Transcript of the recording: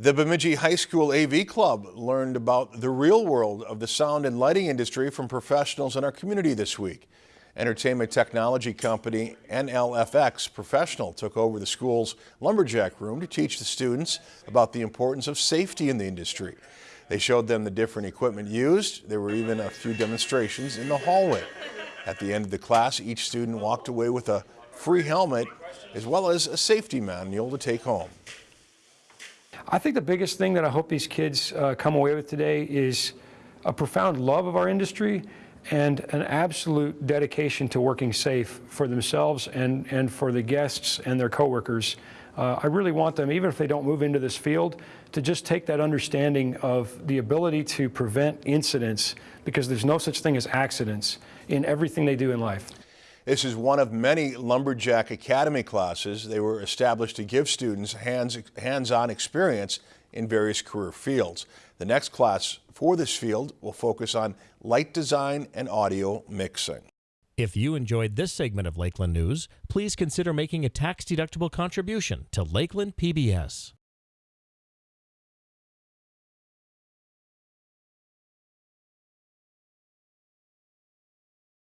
The Bemidji High School AV Club learned about the real world of the sound and lighting industry from professionals in our community this week. Entertainment technology company NLFX Professional took over the school's lumberjack room to teach the students about the importance of safety in the industry. They showed them the different equipment used. There were even a few demonstrations in the hallway. At the end of the class, each student walked away with a free helmet as well as a safety manual to take home. I think the biggest thing that I hope these kids uh, come away with today is a profound love of our industry and an absolute dedication to working safe for themselves and, and for the guests and their coworkers. Uh, I really want them, even if they don't move into this field, to just take that understanding of the ability to prevent incidents because there's no such thing as accidents in everything they do in life. This is one of many Lumberjack Academy classes. They were established to give students hands-on experience in various career fields. The next class for this field will focus on light design and audio mixing. If you enjoyed this segment of Lakeland News, please consider making a tax-deductible contribution to Lakeland PBS.